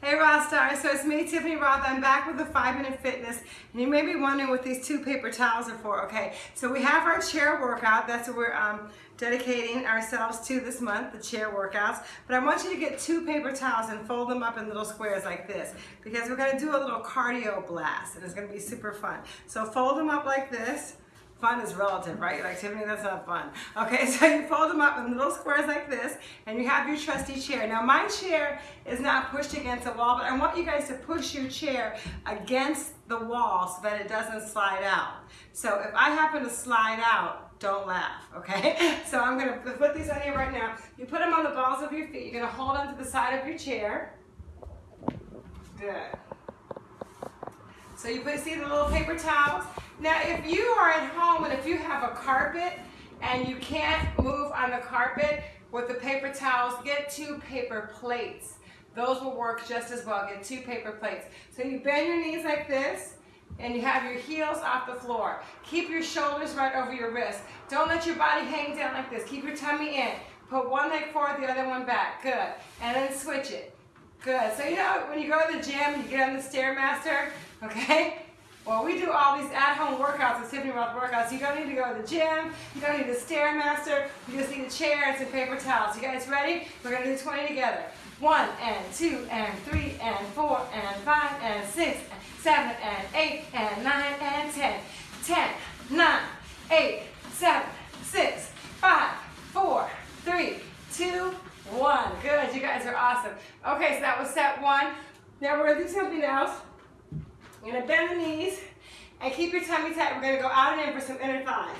Hey Stars, so it's me, Tiffany Roth. I'm back with the 5 Minute Fitness. And you may be wondering what these two paper towels are for. Okay, so we have our chair workout. That's what we're um, dedicating ourselves to this month, the chair workouts. But I want you to get two paper towels and fold them up in little squares like this. Because we're going to do a little cardio blast. And it's going to be super fun. So fold them up like this. Fun is relative, right? Like, Tiffany, that's not fun. Okay, so you fold them up in little squares like this, and you have your trusty chair. Now, my chair is not pushed against the wall, but I want you guys to push your chair against the wall so that it doesn't slide out. So if I happen to slide out, don't laugh, okay? So I'm gonna put these on here right now. You put them on the balls of your feet. You're gonna hold them to the side of your chair. Good. So you put, see the little paper towels? Now, if you are at home and if you have a carpet and you can't move on the carpet with the paper towels, get two paper plates. Those will work just as well. Get two paper plates. So you bend your knees like this and you have your heels off the floor. Keep your shoulders right over your wrists. Don't let your body hang down like this. Keep your tummy in. Put one leg forward, the other one back. Good. And then switch it. Good. So you know when you go to the gym and you get on the Stairmaster, okay? Well, we do all these at-home workouts, the Tiffany Roth workouts. You don't need to go to the gym. You don't need a Stairmaster. You just need a chair and some paper towels. You guys ready? We're going to do 20 together. One and two and three and four and five and six and seven and eight and nine and ten. Ten, nine, eight, seven, six, five, four, three, two, one. Good. You guys are awesome. Okay, so that was set one. Now we're going to do something else. You're gonna bend the knees and keep your tummy tight. We're gonna go out and in for some inner thighs.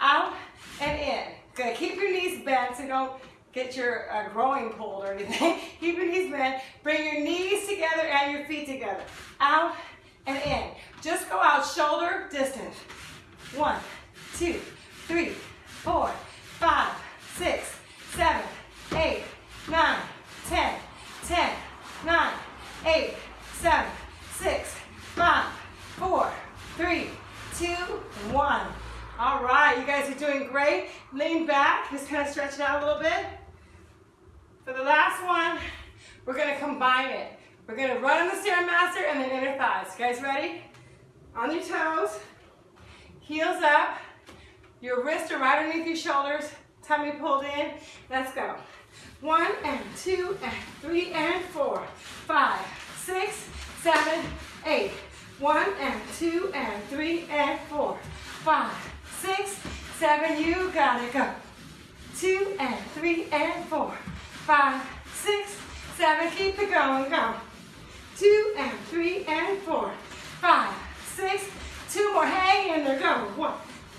Out and in. Good, keep your knees bent so don't get your uh, growing pulled or anything. keep your knees bent. Bring your knees together and your feet together. Out and in. Just go out shoulder distance. One, two, three, four, five, six, seven, eight, nine, ten, ten, nine, eight, seven, six, five, four, three, two, one. All right, you guys are doing great. Lean back, just kind of stretch it out a little bit. For the last one, we're gonna combine it. We're gonna run on the Stairmaster and then inner thighs. You guys ready? On your toes, heels up, your wrists are right underneath your shoulders, tummy pulled in. Let's go. One and two and three and four, five, six, seven, eight. One and two and three and four, five, six, seven, you got it, go. Two and three and four, five, six, seven, keep it going, go. Two and three and four, five, six, two more, hang in there, go. One,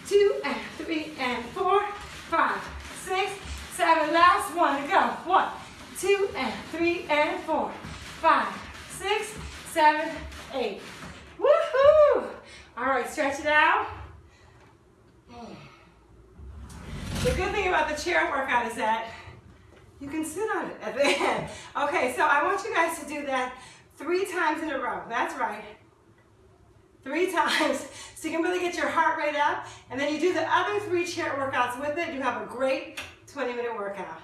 two and three and four, five, six, seven, last one go. One, two and three and four, five, six, seven, eight. All right, stretch it out. The good thing about the chair workout is that you can sit on it at the end. Okay, so I want you guys to do that three times in a row. That's right. Three times. So you can really get your heart rate up. And then you do the other three chair workouts with it. You have a great 20 minute workout.